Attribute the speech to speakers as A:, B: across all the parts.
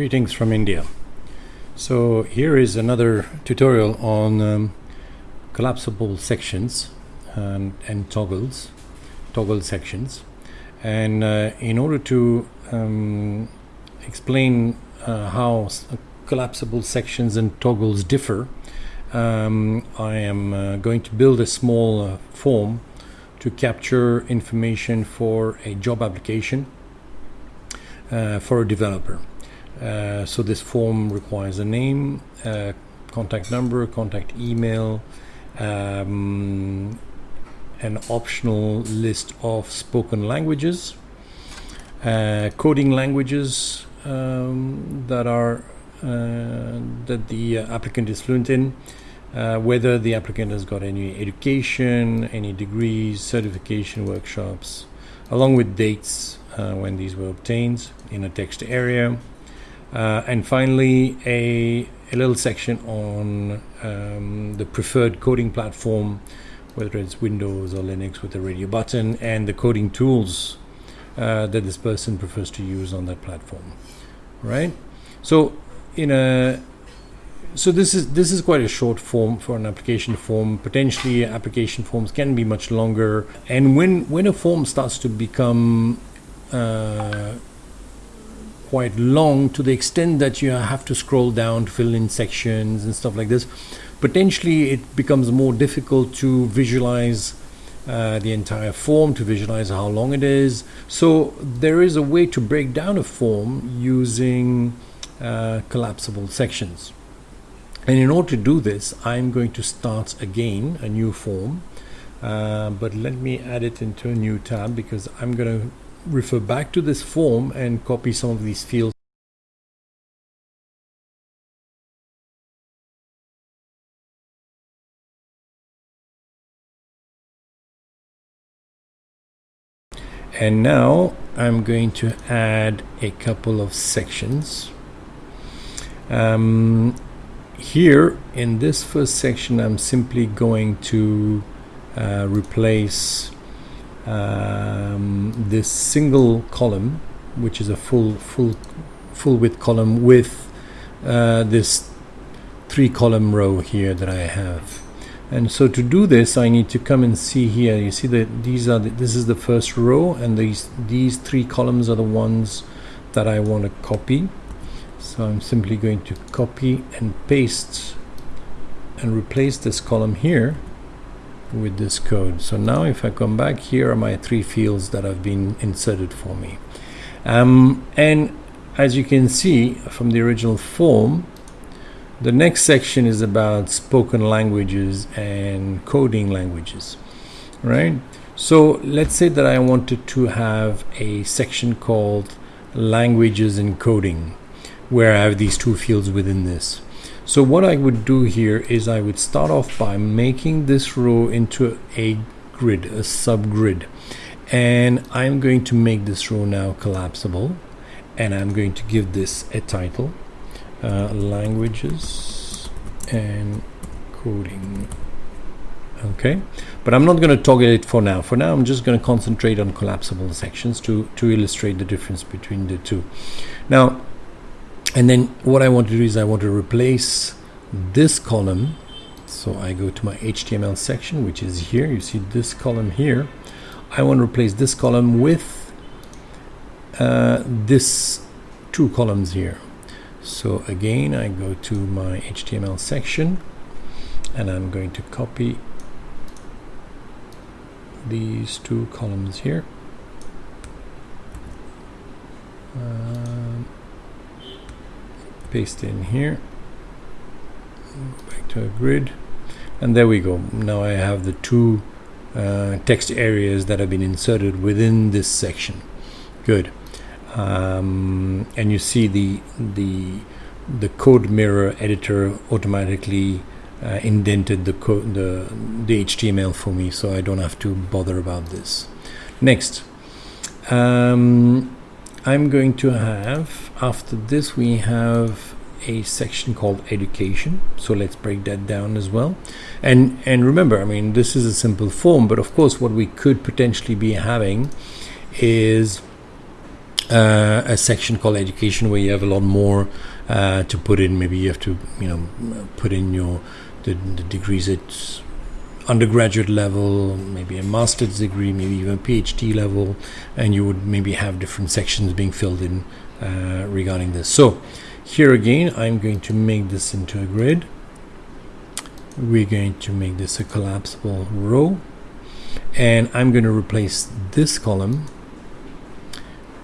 A: Greetings from India. So here is another tutorial on um, collapsible sections and, and, toggles, toggle sections. And uh, in order to um, explain uh, how collapsible sections and toggles differ, um, I am uh, going to build a small uh, form to capture information for a job application uh, for a developer. Uh, so this form requires a name, uh, contact number, contact email, um, an optional list of spoken languages, uh, coding languages um, that are uh, that the applicant is fluent in, uh, whether the applicant has got any education, any degrees, certification workshops, along with dates uh, when these were obtained in a text area. Uh, and finally, a, a, little section on um, the preferred coding platform, whether it's Windows or Linux with the radio button, and the coding tools uh, that this person prefers to use on that platform. Right? So in a so this is this is quite a short form for an application form. Potentially, application forms can be much longer. And when when a form starts to become uh, quite long to the extent that you have to scroll down to fill in sections and stuff like this, potentially it becomes more difficult to visualize uh, the entire form to visualize how long it is. So there is a way to break down a form using uh, collapsible sections. And in order to do this, I'm going to start again a new form. Uh, but let me add it into a new tab because I'm going to refer back to this form and copy some of these fields. And now I'm going to add a couple of sections. Um, here in this first section I'm simply going to uh, replace um, this single column which is a full full full width column with uh, this three column row here that I have. And so to do this I need to come and see here. You see that these are the, this is the first row and these these three columns are the ones that I want to copy. So I'm simply going to copy and paste and replace this column here with this code. So now if I come back, here are my three fields that have been inserted for me. Um, and as you can see from the original form, the next section is about spoken languages and coding languages, right? So let's say that I wanted to have a section called languages and coding where I have these two fields within this. So what I would do here is I would start off by making this row into a grid, a subgrid. And I'm going to make this row now collapsible. And I'm going to give this a title, uh, languages and coding. Okay, but I'm not going to toggle it for now. For now, I'm just going to concentrate on collapsible sections to, to illustrate the difference between the two. Now, and then what I want to do is I want to replace this column. So I go to my HTML section which is here. You see this column here. I want to replace this column with uh, this two columns here. So again I go to my HTML section and I'm going to copy these two columns here. Um, paste in here. Back to a grid. And there we go. Now I have the two uh, text areas that have been inserted within this section. Good. Um, and you see the the the CodeMirror editor automatically uh, indented the code the the HTML for me so I don't have to bother about this. Next. Um, I'm going to have after this we have a section called education so let's break that down as well and and remember I mean this is a simple form but of course what we could potentially be having is uh, a section called education where you have a lot more uh, to put in. Maybe you have to, you know, put in your the, the degrees at undergraduate level, maybe a master's degree, maybe even a PhD level, and you would maybe have different sections being filled in uh, regarding this. So here again, I'm going to make this into a grid. We're going to make this a collapsible row, and I'm going to replace this column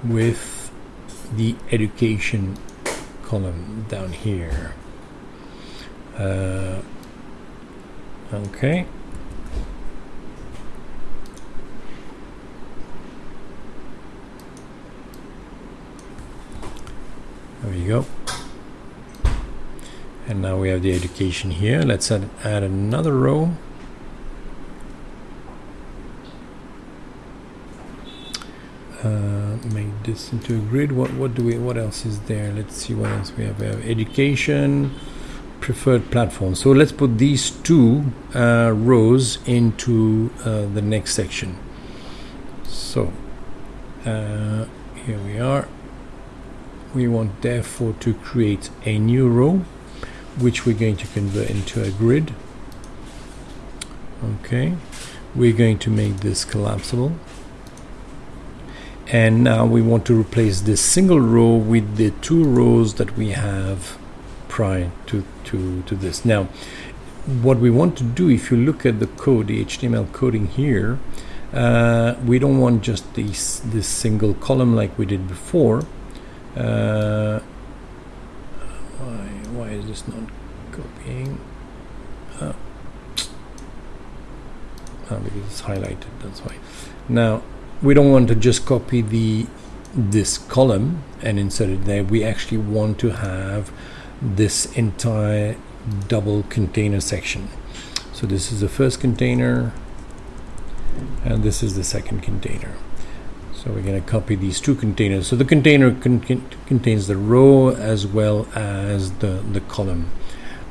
A: with the education column down here. Uh, okay. There we go. And now we have the education here. Let's add, add another row. Uh, make this into a grid. What what do we? What else is there? Let's see what else we have. We have education, preferred platform. So let's put these two uh, rows into uh, the next section. So uh, here we are. We want therefore to create a new row, which we're going to convert into a grid. Okay, we're going to make this collapsible and now we want to replace this single row with the two rows that we have prior to, to, to this. Now, what we want to do, if you look at the code, the HTML coding here, uh, we don't want just this, this single column like we did before. Uh, why, why is this not copying? Oh. oh, because it's highlighted, that's why. Now, we don't want to just copy the this column and insert it there we actually want to have this entire double container section so this is the first container and this is the second container so we're going to copy these two containers. So the container con contains the row as well as the the column.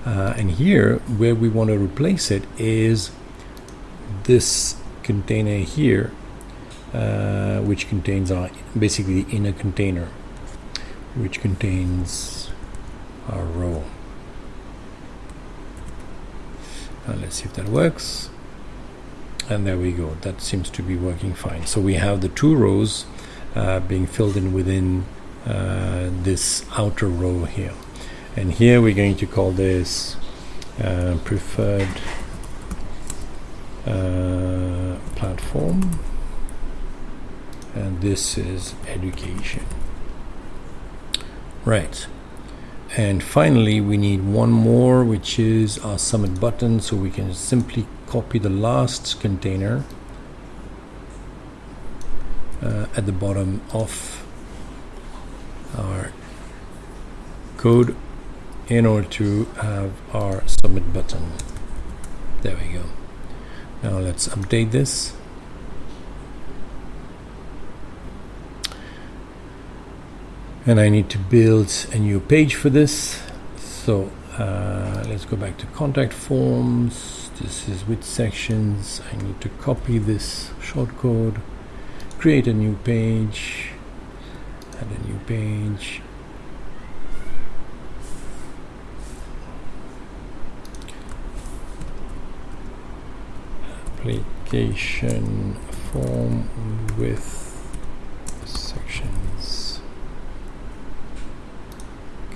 A: Uh, and here where we want to replace it is this container here uh, which contains our basically the inner container which contains our row. Uh, let's see if that works and there we go. That seems to be working fine. So we have the two rows uh, being filled in within uh, this outer row here. And here we're going to call this uh, preferred uh, platform. And this is education. Right and finally we need one more which is our submit button so we can simply copy the last container uh, at the bottom of our code in order to have our submit button. There we go. Now let's update this and I need to build a new page for this. So uh, let's go back to contact forms. This is with sections. I need to copy this shortcode create a new page. Add a new page. Application form with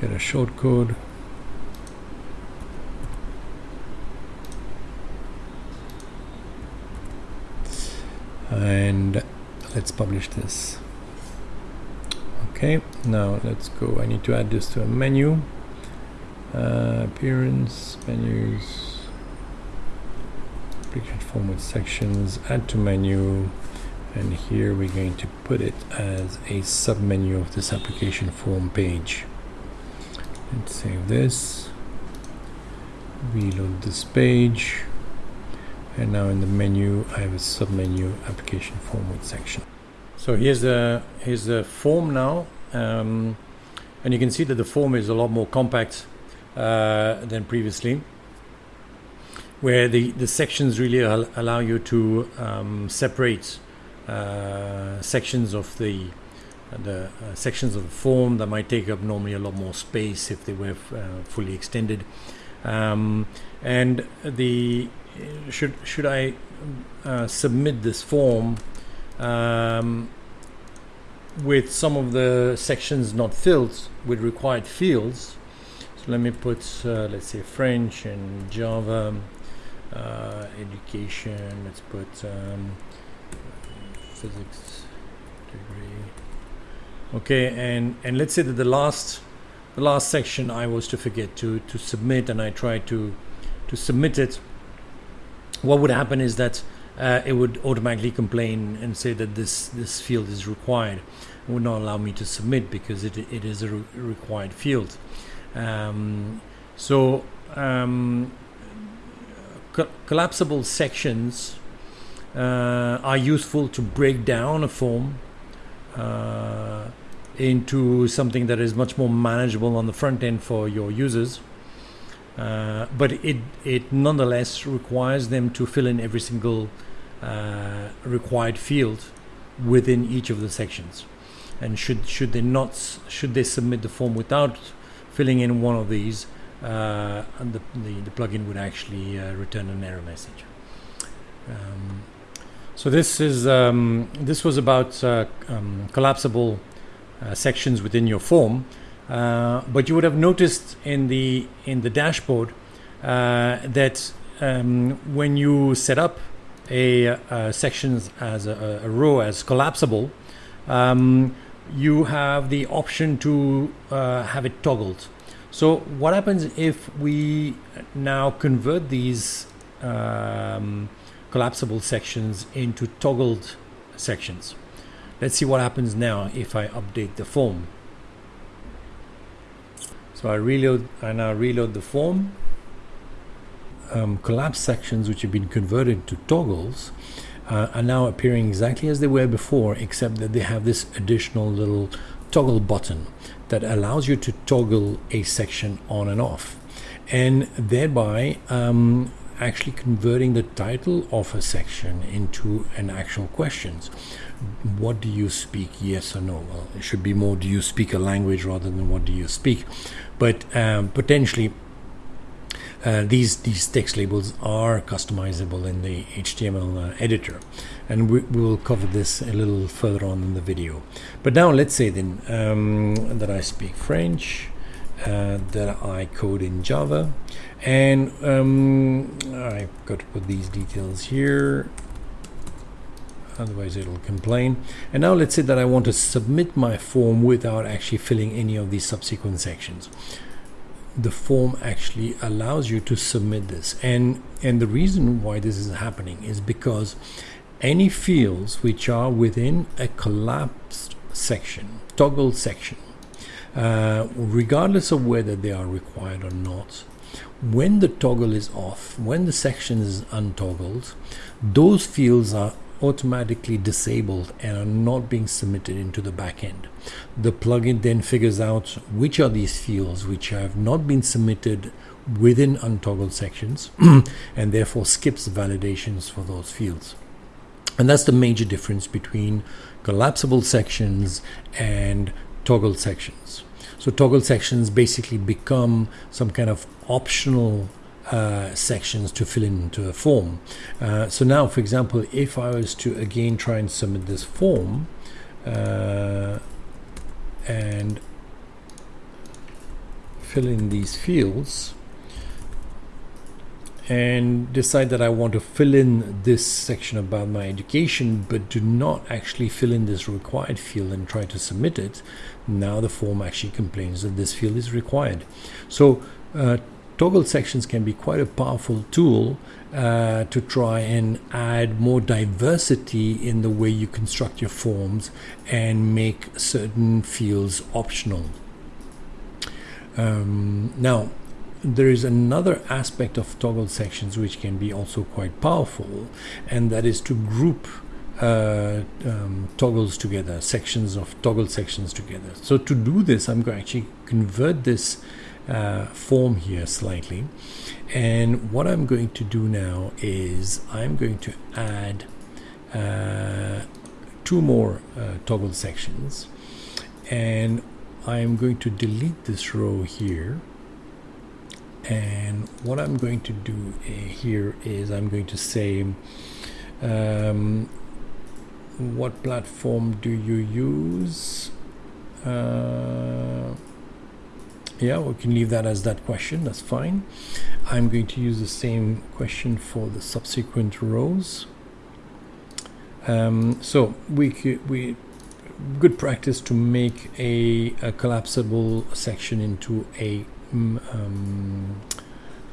A: get a short code. And let's publish this. Okay now let's go. I need to add this to a menu. Uh, appearance menus application form with sections add to menu. And here we're going to put it as a submenu of this application form page let's save this. Reload this page. And now in the menu I have a submenu application form with section. So here's the here's the form now. Um, and you can see that the form is a lot more compact uh, than previously where the the sections really al allow you to um, separate uh, sections of the the uh, sections of the form that might take up normally a lot more space if they were uh, fully extended. Um, and the should should I uh, submit this form um, with some of the sections not filled with required fields? So let me put uh, let's say French and Java uh, education. Let's put um, physics degree. Okay, and and let's say that the last the last section I was to forget to to submit, and I tried to to submit it. What would happen is that uh, it would automatically complain and say that this this field is required. It would not allow me to submit because it it is a re required field. Um, so um, co collapsible sections uh, are useful to break down a form uh, into something that is much more manageable on the front end for your users. Uh, but it, it nonetheless requires them to fill in every single uh, required field within each of the sections. And should, should they not, should they submit the form without filling in one of these, uh, the, the, the, plugin would actually uh, return an error message. Um, so this is um, this was about uh, um, collapsible uh, sections within your form, uh, but you would have noticed in the in the dashboard uh, that um, when you set up a, a uh, sections as a, a, row as collapsible, um, you have the option to uh, have it toggled. So what happens if we now convert these um, collapsible sections into toggled sections. Let's see what happens now if I update the form. So I reload, I now reload the form. Um, collapsed sections which have been converted to toggles uh, are now appearing exactly as they were before except that they have this additional little toggle button that allows you to toggle a section on and off and thereby um, actually converting the title of a section into an actual questions. What do you speak? Yes or no? Well, it should be more do you speak a language rather than what do you speak? But um, potentially, uh, these these text labels are customizable in the HTML uh, editor, and we, we, will cover this a little further on in the video. But now let's say then um, that I speak French, uh, that I code in Java, and um, I've got to put these details here otherwise it'll complain. And now let's say that I want to submit my form without actually filling any of these subsequent sections. The form actually allows you to submit this. And and the reason why this is happening is because any fields which are within a collapsed section toggle section uh, regardless of whether they are required or not when the toggle is off, when the section is untoggled, those fields are automatically disabled and are not being submitted into the backend. The plugin then figures out which are these fields which have not been submitted within untoggled sections and therefore skips validations for those fields. And that's the major difference between collapsible sections and toggled sections. So toggle sections basically become some kind of optional uh, sections to fill into a form. Uh, so now, for example, if I was to again try and submit this form uh, and fill in these fields, and decide that I want to fill in this section about my education but do not actually fill in this required field and try to submit it. Now the form actually complains that this field is required. So uh, toggle sections can be quite a powerful tool uh, to try and add more diversity in the way you construct your forms and make certain fields optional. Um, now there is another aspect of toggle sections which can be also quite powerful and that is to group uh, um, toggles together sections of toggle sections together. So to do this I'm going to actually convert this uh, form here slightly. And what I'm going to do now is I'm going to add uh, two more uh, toggle sections. And I'm going to delete this row here and what I'm going to do uh, here is I'm going to say um, what platform do you use? Uh, yeah we can leave that as that question. That's fine. I'm going to use the same question for the subsequent rows. Um, so we could, we good practice to make a, a collapsible section into a um,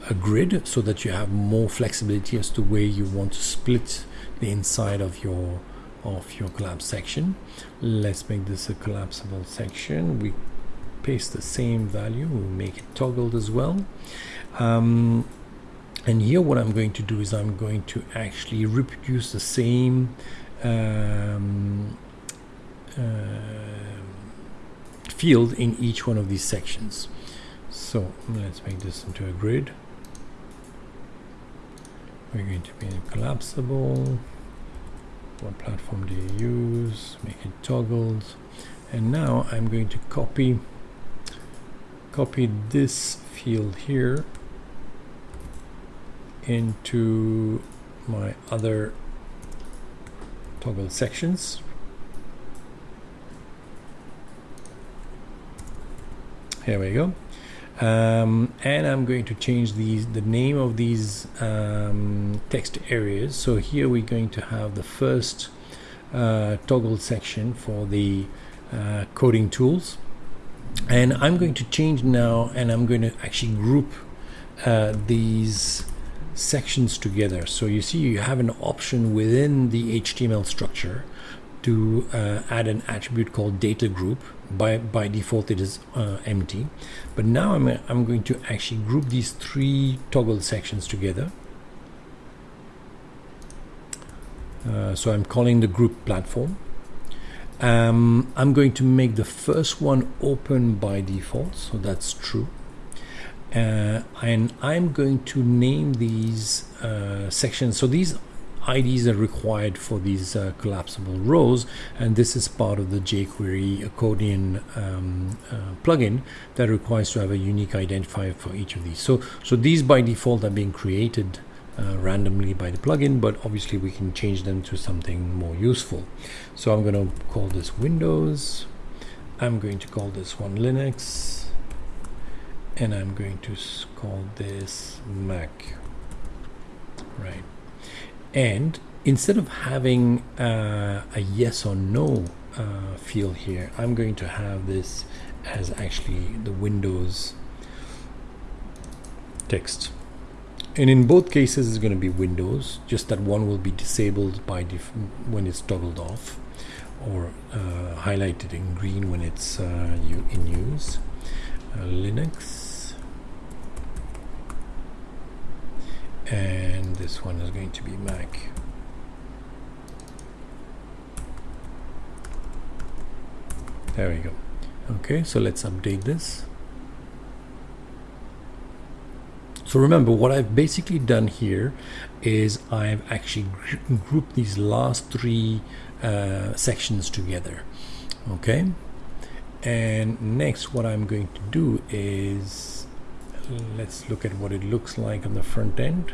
A: a grid so that you have more flexibility as to where you want to split the inside of your of your collapse section. Let's make this a collapsible section. We paste the same value. We'll make it toggled as well. Um, and here what I'm going to do is I'm going to actually reproduce the same um, uh, field in each one of these sections so let's make this into a grid. We're going to be collapsible. What platform do you use? Make it toggled and now I'm going to copy copy this field here into my other toggle sections. Here we go um, and I'm going to change these the name of these um, text areas. So here we're going to have the first uh, toggle section for the uh, coding tools. And I'm going to change now and I'm going to actually group uh, these sections together. So you see you have an option within the HTML structure to uh, add an attribute called data group by by default it is uh, empty. But now I'm, I'm going to actually group these three toggle sections together. Uh, so I'm calling the group platform. Um, I'm going to make the first one open by default so that's true. Uh, and I'm going to name these uh, sections. So these IDs are required for these uh, collapsible rows and this is part of the jQuery accordion um, uh, plugin that requires to have a unique identifier for each of these. So so these by default are being created uh, randomly by the plugin but obviously we can change them to something more useful. So I'm going to call this Windows I'm going to call this one Linux and I'm going to call this Mac. Right and instead of having uh, a yes or no uh, field here I'm going to have this as actually the Windows text. And in both cases it's going to be Windows just that one will be disabled by when it's toggled off or uh, highlighted in green when it's uh, in use. Uh, Linux and this one is going to be Mac. There we go. Okay, so let's update this. So remember what I've basically done here is I've actually grouped these last three uh, sections together. Okay, and next what I'm going to do is let's look at what it looks like on the front end.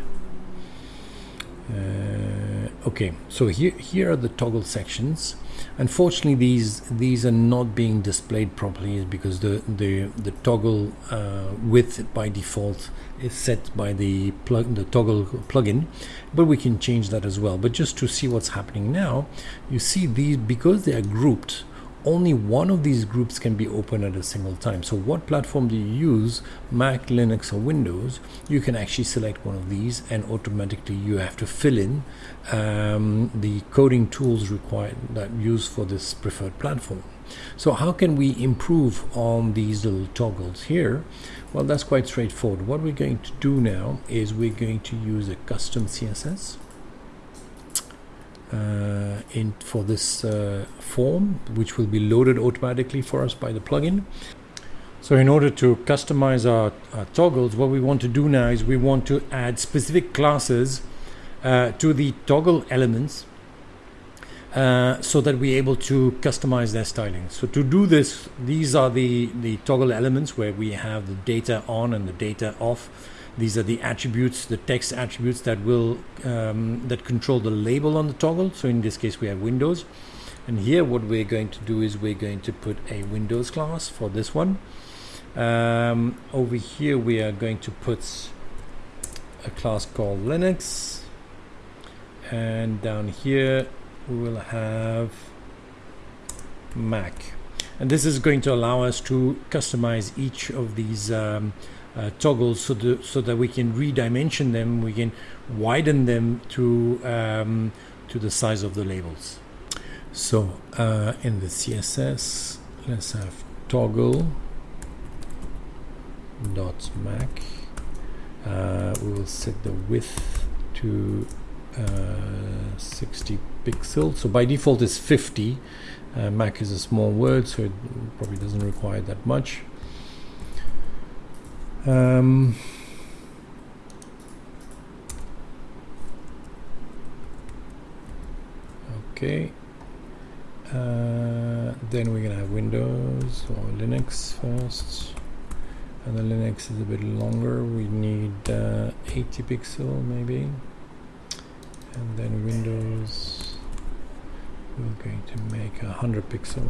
A: Uh, okay so here here are the toggle sections. Unfortunately these these are not being displayed properly because the the the toggle uh, width by default is set by the plug the toggle plugin but we can change that as well. But just to see what's happening now you see these because they are grouped only one of these groups can be open at a single time. So what platform do you use, Mac, Linux or Windows, you can actually select one of these and automatically you have to fill in um, the coding tools required that used for this preferred platform. So how can we improve on these little toggles here? Well, that's quite straightforward. What we're going to do now is we're going to use a custom CSS in for this uh, form which will be loaded automatically for us by the plugin so in order to customize our, our, toggles what we want to do now is we want to add specific classes uh, to the toggle elements uh, so that we're able to customize their styling. So to do this, these are the, the toggle elements where we have the data on and the data off. These are the attributes, the text attributes that will um, that control the label on the toggle. So in this case, we have Windows. And here what we're going to do is we're going to put a Windows class for this one. Um, over here we are going to put a class called Linux and down here we will have Mac and this is going to allow us to customize each of these um, uh, toggles so, the, so that we can redimension them we can widen them to um, to the size of the labels. So uh, in the CSS let's have toggle dot mac. Uh, we will set the width to uh, 60 pixels. So by default it's 50 uh, Mac is a small word so it probably doesn't require that much um, okay. Uh, then we're gonna have Windows or Linux first. And the Linux is a bit longer. We need uh, 80 pixel maybe. And then Windows we're going to make a 100 pixel.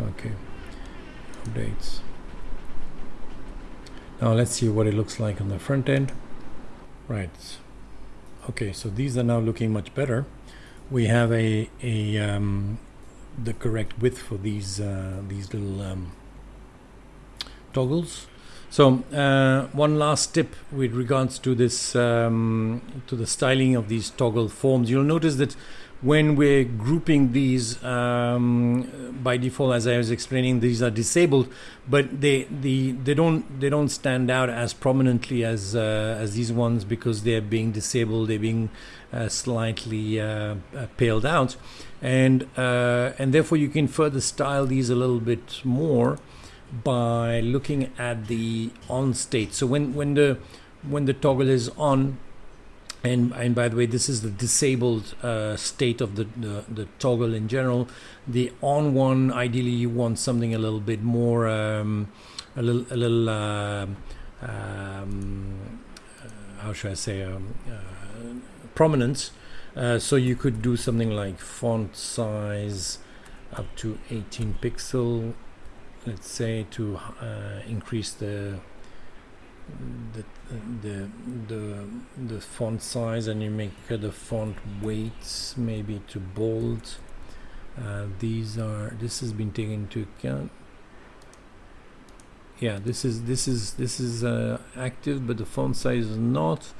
A: Okay. Updates now let's see what it looks like on the front end right okay so these are now looking much better we have a, a um, the correct width for these uh, these little um, toggles. So uh, one last tip with regards to this um, to the styling of these toggle forms. You'll notice that when we're grouping these um, by default, as I was explaining, these are disabled, but they the they don't they don't stand out as prominently as uh, as these ones because they're being disabled. They're being uh, slightly uh, uh paled out, and uh, and therefore you can further style these a little bit more by looking at the on state. So when when the when the toggle is on, and and by the way, this is the disabled uh, state of the, the, the toggle in general. The on one, ideally, you want something a little bit more, um, a little a little. Uh, um, uh, how should I say? Um, uh, prominence. Uh, so you could do something like font size up to 18 pixel let's say to uh, increase the the, the the the font size and you make the font weights maybe to bold. Uh, these are this has been taken into account. Yeah this is this is this is uh, active but the font size is not.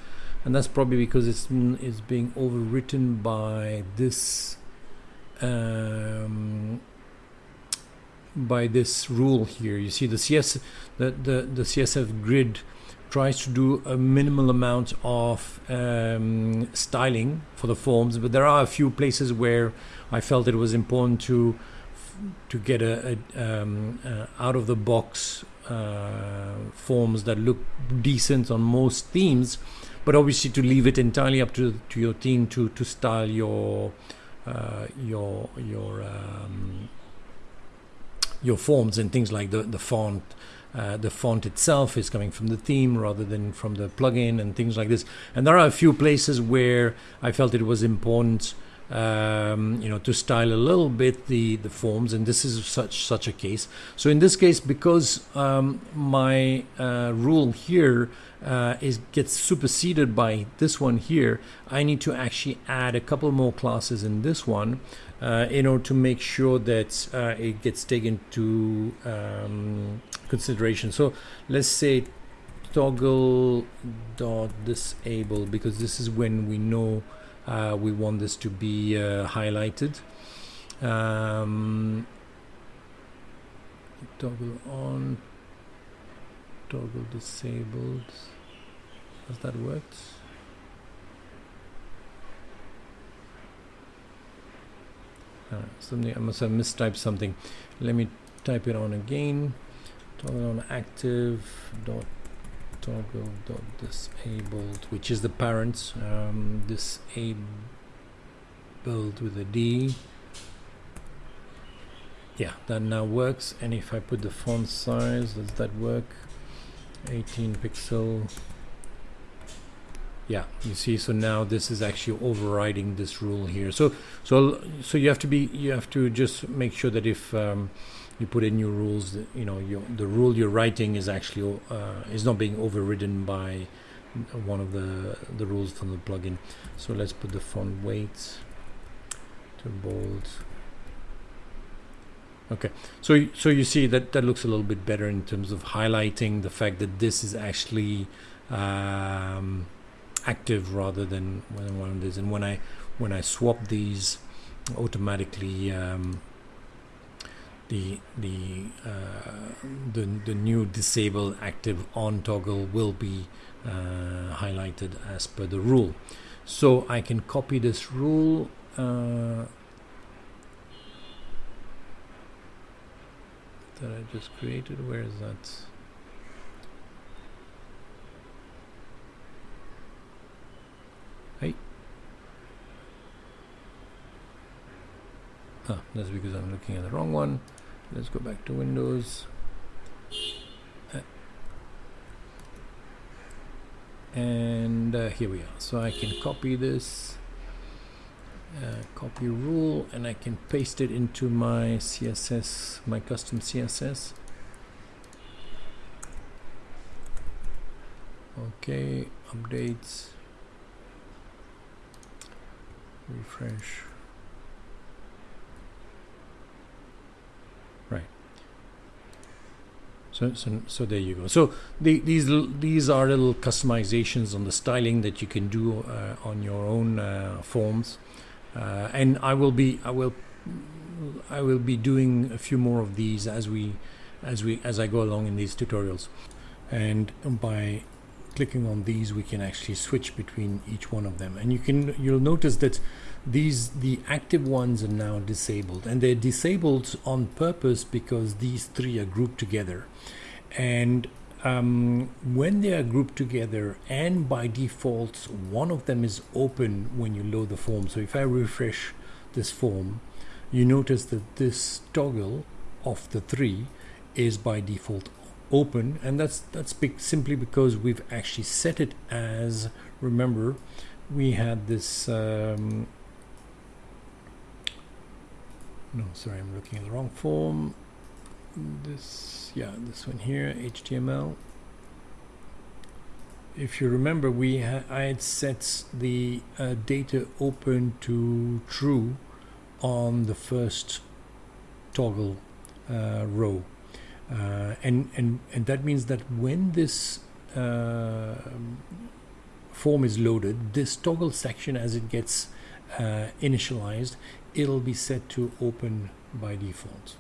A: And that's probably because it's it's being overwritten by this um, by this rule here. You see the CS the, the, the CSS grid tries to do a minimal amount of um, styling for the forms, but there are a few places where I felt it was important to to get a, a um, uh, out of the box uh, forms that look decent on most themes, but obviously to leave it entirely up to to your team to to style your uh, your your um, your forms and things like the the font. Uh, the font itself is coming from the theme rather than from the plugin and things like this. And there are a few places where I felt it was important, um, you know, to style a little bit the the forms, and this is such such a case. So in this case, because um, my uh, rule here uh, is gets superseded by this one here, I need to actually add a couple more classes in this one uh, in order to make sure that uh, it gets taken to um, consideration. So let's say toggle dot disable because this is when we know we want this to be uh, highlighted. Um, toggle on, toggle disabled. Has that worked? uh, something I must have mistyped something let me type it on again toggle on active dot toggle dot disabled which is the parent um, disable build with a D. Yeah that now works and if I put the font size does that work? 18 pixel. Yeah you see so now this is actually overriding this rule here. So so so you have to be you have to just make sure that if um, you put in new rules that, you know you, the rule you're writing is actually uh, is not being overridden by one of the the rules from the plugin. So let's put the font weight to bold. Okay. So so you see that that looks a little bit better in terms of highlighting the fact that this is actually um, active rather than when one of these. And when I when I swap these automatically um, the the, uh, the the new disable active on toggle will be uh, highlighted as per the rule. So I can copy this rule uh, that I just created. Where is that? Hey. Ah, that's because I'm looking at the wrong one let's go back to Windows. And uh, here we are. So I can copy this uh, copy rule and I can paste it into my CSS my custom CSS okay updates. Refresh right so, so, so there you go. So the, these these are little customizations on the styling that you can do uh, on your own uh, forms uh, and I will be I will I will be doing a few more of these as we as we as I go along in these tutorials and by clicking on these we can actually switch between each one of them. And you can you'll notice that these the active ones are now disabled. And they're disabled on purpose because these three are grouped together. And um, when they are grouped together and by default one of them is open when you load the form. So if I refresh this form you notice that this toggle of the three is by default open and that's that's big simply because we've actually set it as remember we had this um, no sorry I'm looking at the wrong form. This yeah this one here HTML if you remember we I had set the uh, data open to true on the first toggle uh, row uh, and and and that means that when this uh, form is loaded this toggle section as it gets uh, initialized it'll be set to open by default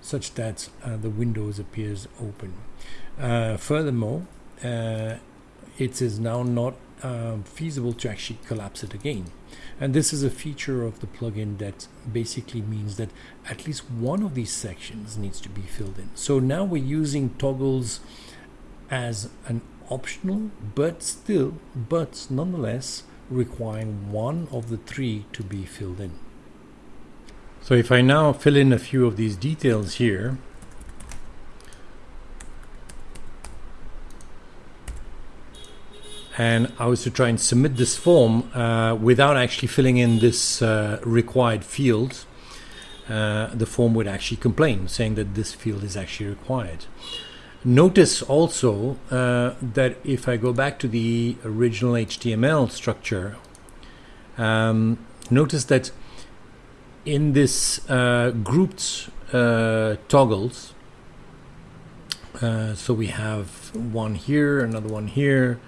A: such that uh, the windows appears open. Uh, furthermore, it is now not feasible to actually collapse it again. And this is a feature of the plugin that basically means that at least one of these sections needs to be filled in. So now we're using toggles as an optional, but still, but nonetheless requiring one of the three to be filled in. So if I now fill in a few of these details here, and I was to try and submit this form uh, without actually filling in this uh, required field, uh, the form would actually complain, saying that this field is actually required. Notice also uh, that if I go back to the original HTML structure, um, notice that in this uh, grouped uh, toggles so we have one here another one here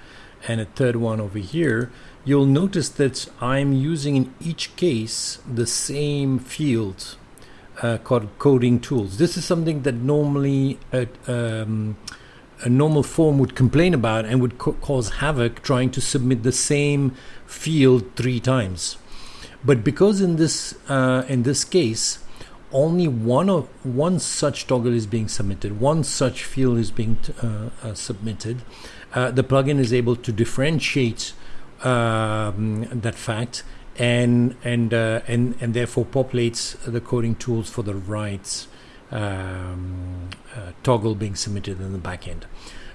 A: and a third one over here you'll notice that I'm using in each case the same field uh, called coding tools. This is something that normally a, um, a normal form would complain about and would cause havoc trying to submit the same field three times. But because in this uh, in this case, only one of one such toggle is being submitted, one such field is being uh, uh, submitted, uh, the plugin is able to differentiate um, that fact and and uh, and and therefore populates the coding tools for the right um, uh, toggle being submitted in the backend.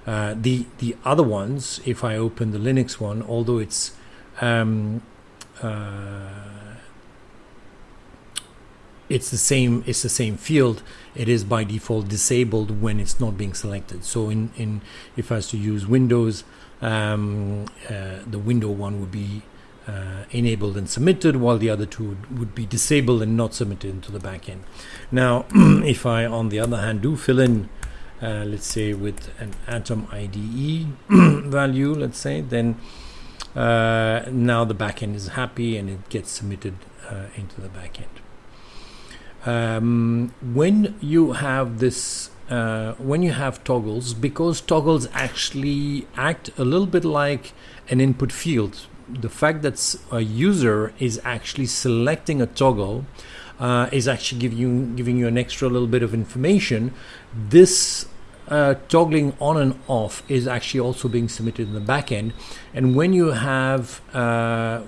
A: Uh, the the other ones, if I open the Linux one, although it's um, it's the same it's the same field. It is by default disabled when it's not being selected. So in in if I was to use Windows um, uh, the window one would be uh, enabled and submitted while the other two would, would, be disabled and not submitted into the backend now if I on the other hand do fill in uh, let's say with an atom IDE value let's say then uh, now the backend is happy and it gets submitted uh, into the backend um, when you have this uh, when you have toggles because toggles actually act a little bit like an input field the fact that a user is actually selecting a toggle uh, is actually giving you giving you an extra little bit of information. This uh, toggling on and off is actually also being submitted in the backend and when you have uh,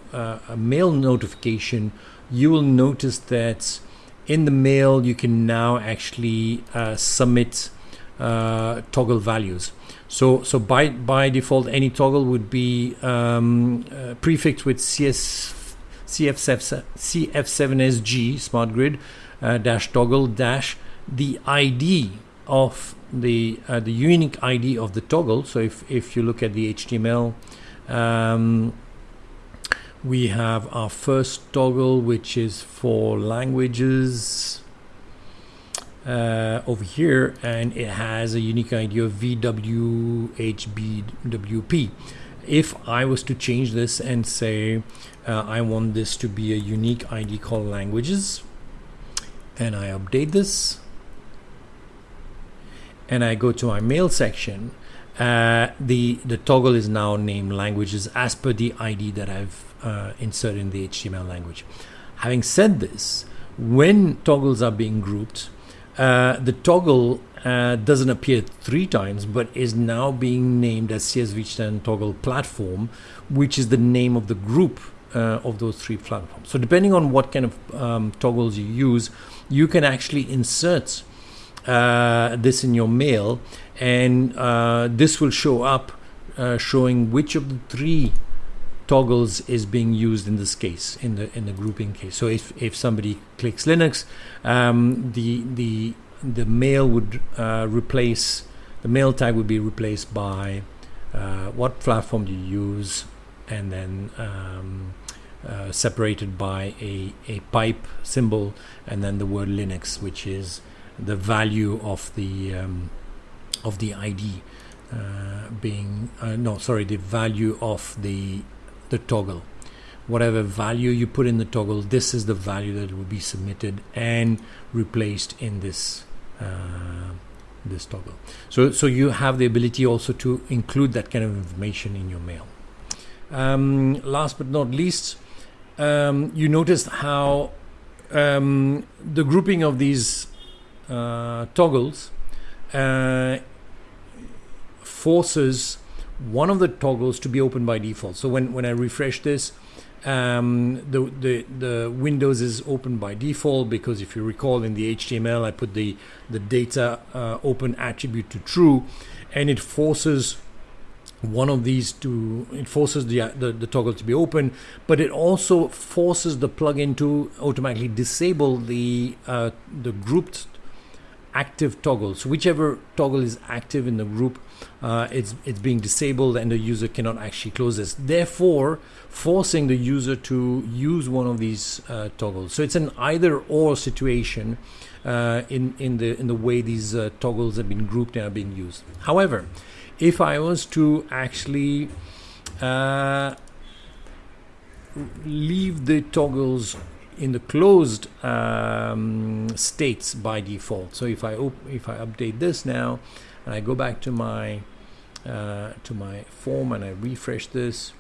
A: a mail notification you will notice that in the mail you can now actually uh, submit uh, toggle values. So so by by default any toggle would be um, uh, prefixed with CS CF7, CF7SG smart grid uh, dash toggle dash the ID of the uh, the unique ID of the toggle. So if if you look at the HTML um, we have our first toggle which is for languages uh, over here and it has a unique ID of VWHBWP if I was to change this and say uh, I want this to be a unique ID called languages and I update this and I go to my mail section uh, the the toggle is now named languages as per the ID that I've uh, inserted in the HTML language. Having said this, when toggles are being grouped, uh, the toggle uh, doesn't appear three times, but is now being named as CSV10 toggle platform, which is the name of the group uh, of those three platforms. So depending on what kind of um, toggles you use, you can actually insert uh, this in your mail and uh, this will show up uh, showing which of the three toggles is being used in this case in the in the grouping case. So if, if somebody clicks Linux um, the the the mail would uh, replace the mail tag would be replaced by uh, what platform do you use? And then um, separated by a, a pipe symbol and then the word Linux which is the value of the um, of the ID uh, being uh, no sorry the value of the the toggle. Whatever value you put in the toggle this is the value that will be submitted and replaced in this uh, this toggle. So so you have the ability also to include that kind of information in your mail. Um, last but not least um, you noticed how um, the grouping of these toggles uh, forces one of the toggles to be open by default. So when, when I refresh this, um, the, the, the Windows is open by default because if you recall in the HTML, I put the, the data uh, open attribute to true and it forces one of these to it forces the, the, the toggle to be open but it also forces the plugin to automatically disable the uh, the grouped active toggles. Whichever toggle is active in the group, uh, it's, it's being disabled and the user cannot actually close this. Therefore, forcing the user to use one of these uh, toggles. So it's an either or situation uh, in, in, the, in the way these uh, toggles have been grouped and are being used. However, if I was to actually uh, leave the toggles in the closed um, states by default. So if I if I update this now, and I go back to my uh, to my form and I refresh this,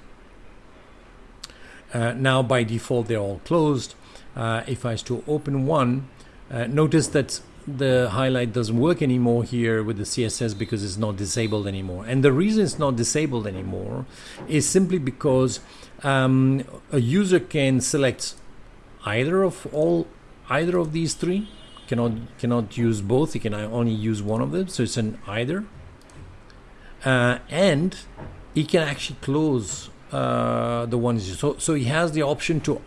A: uh, now by default they're all closed. Uh, if I to open one, uh, notice that the highlight doesn't work anymore here with the CSS because it's not disabled anymore. And the reason it's not disabled anymore is simply because um, a user can select either of all either of these three cannot cannot use both. He can only use one of them. So it's an either. Uh, and he can actually close uh, the ones so so he has the option to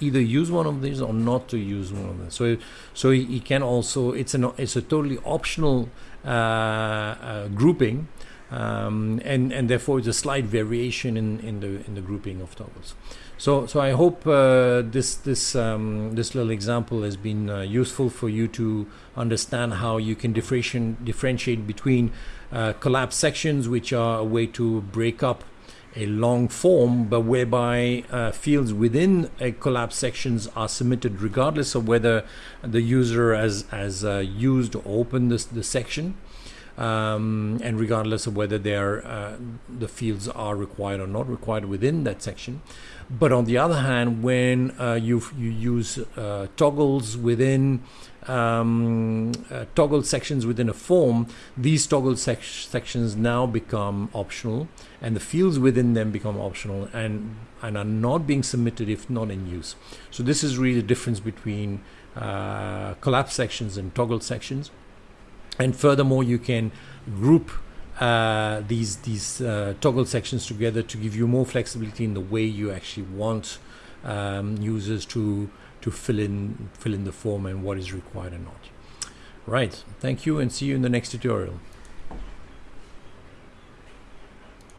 A: either use one of these or not to use one of them. So so he, he can also it's an it's a totally optional uh, uh grouping um, and and therefore it's a slight variation in, in the in the grouping of toggles so so I hope uh, this this um, this little example has been uh, useful for you to understand how you can differentiate differentiate between uh, collapse sections which are a way to break up a long form, but whereby uh, fields within a collapse sections are submitted regardless of whether the user has, has uh, used or opened this, the section. Um, and regardless of whether they are uh, the fields are required or not required within that section. But on the other hand, when uh, you you use uh, toggles within um, uh, toggle sections within a form, these toggle sec sections now become optional, and the fields within them become optional and and are not being submitted if not in use. So this is really the difference between uh, collapse sections and toggle sections. And furthermore, you can group uh, these these uh, toggle sections together to give you more flexibility in the way you actually want um, users to to fill in fill in the form and what is required or not. Right. Thank you and see you in the next tutorial.